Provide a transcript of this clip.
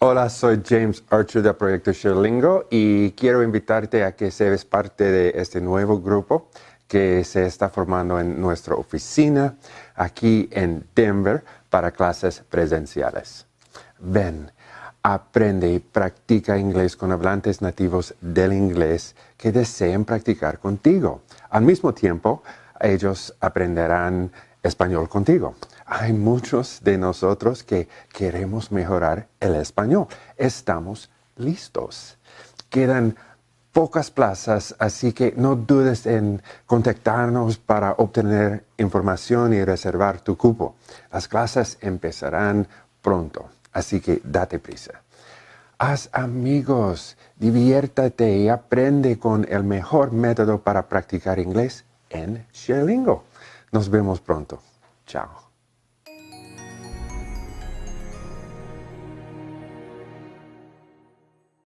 Hola, soy James Archer del proyecto Sherlingo y quiero invitarte a que seas parte de este nuevo grupo que se está formando en nuestra oficina aquí en Denver para clases presenciales. Ven, aprende y practica inglés con hablantes nativos del inglés que deseen practicar contigo. Al mismo tiempo, ellos aprenderán español contigo. Hay muchos de nosotros que queremos mejorar el español. Estamos listos. Quedan pocas plazas, así que no dudes en contactarnos para obtener información y reservar tu cupo. Las clases empezarán pronto, así que date prisa. Haz amigos, diviértate y aprende con el mejor método para practicar inglés en Sherlingo. Nos vemos pronto. Chao.